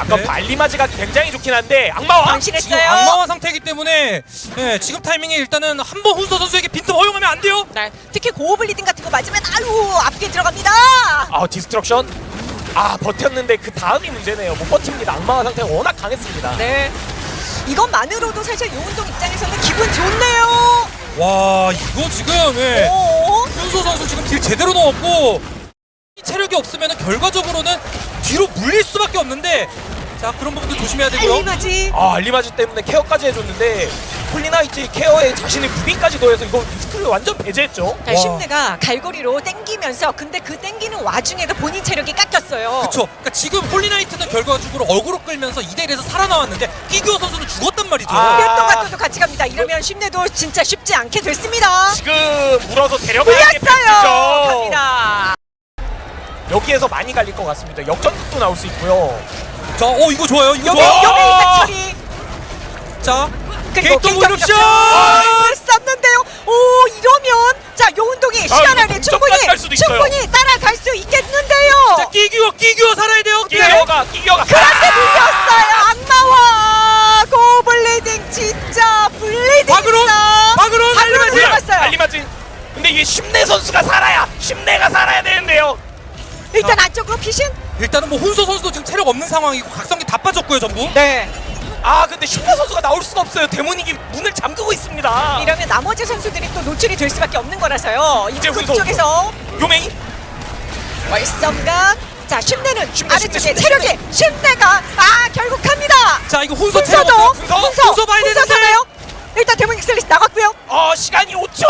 아까 네. 발리마즈가 굉장히 좋긴 한데 악마와 지금 방심했어요. 악마화 상태이기 때문에 네, 지금 타이밍에 일단은 한 번 훈서 선수에게 빈틈 허용하면 안 돼요. 네, 특히 고블리딩 같은 거 맞으면 아유 앞에 들어갑니다. 아 디스트럭션 아 버텼는데 그 다음이 문제네요 못 버팁니다 악마와 상태가 워낙 강했습니다 네. 이것만으로도 사실 요운동 입장에서는 기분 좋네요. 와 이거 지금 예. 오. 훈서 선수 지금 딜 제대로 넣었고 이 체력이 없으면 결과적으로는 뒤로 물릴 수밖에 없는데 자 그런 부분도 조심해야 되고요. 알리마지. 아 알리마즈 때문에 케어까지 해줬는데 폴리나이트 케어에 자신의 무빙까지 더해서 이거 리스크를 완전 배제했죠 자, 와. 심내가 갈고리로 땡기면서 근데 그 땡기는 와중에도 본인 체력이 깎였어요. 그쵸. 그러니까 지금 홀리나이트는 결과적으로 어그로 끌면서 2대1에서 살아나왔는데 끼규어 선수는 죽었단 말이죠. 아. 피었던 같도 같이 갑니다. 이러면 심내도 진짜 쉽지 않게 됐습니다. 지금 물어서 데려가야 게 물렸어요. 팩트죠 갑니다. 여기에서 많이 갈릴 것 같습니다 역전도 나올 수 있고요 자, 어 이거 좋아요. 이거 여기 좋아. 여기 일단 처리. 자, 오릅쇼! 을 썼는데요. 오 이러면 자 요운동이 시간 안에 충분히. 충분히 따라갈 수 있겠는데요. 자, 끼규어, 끼규어 살아야 돼요. 네. 끼겨가 끼겨가 그런데 밀렸어요. 악마와 고블리딩 진짜 블리딩 박으로, 박으로 들어갔어요. 알리마즈 근데 이게 심내 선수가 살아야 심내가 살아야 되는데요 일단 안쪽으로 피신. 일단은 뭐 훈서 선수도 지금 체력 없는 상황이고 각성기 다 빠졌고요, 전부. 네. 아 근데 심내 선수가 나올 수가 없어요 데모닉이 문을 잠그고 있습니다 이러면 나머지 선수들이 또 노출이 될 수밖에 없는 거라서요. 이제 이쪽 훈서. 쪽에서 요맹이 월성각. 자 심내는 심내, 아래쪽에 심내, 체력이 심내가 아 결국 갑니다. 자, 이거 훈서 체력 훈서도 없어요. 훈서? 훈서 훈서 봐야 훈서 되는데. 사나요? 일단 데모닉 슬릿 나갔고요. 어 시간이 5초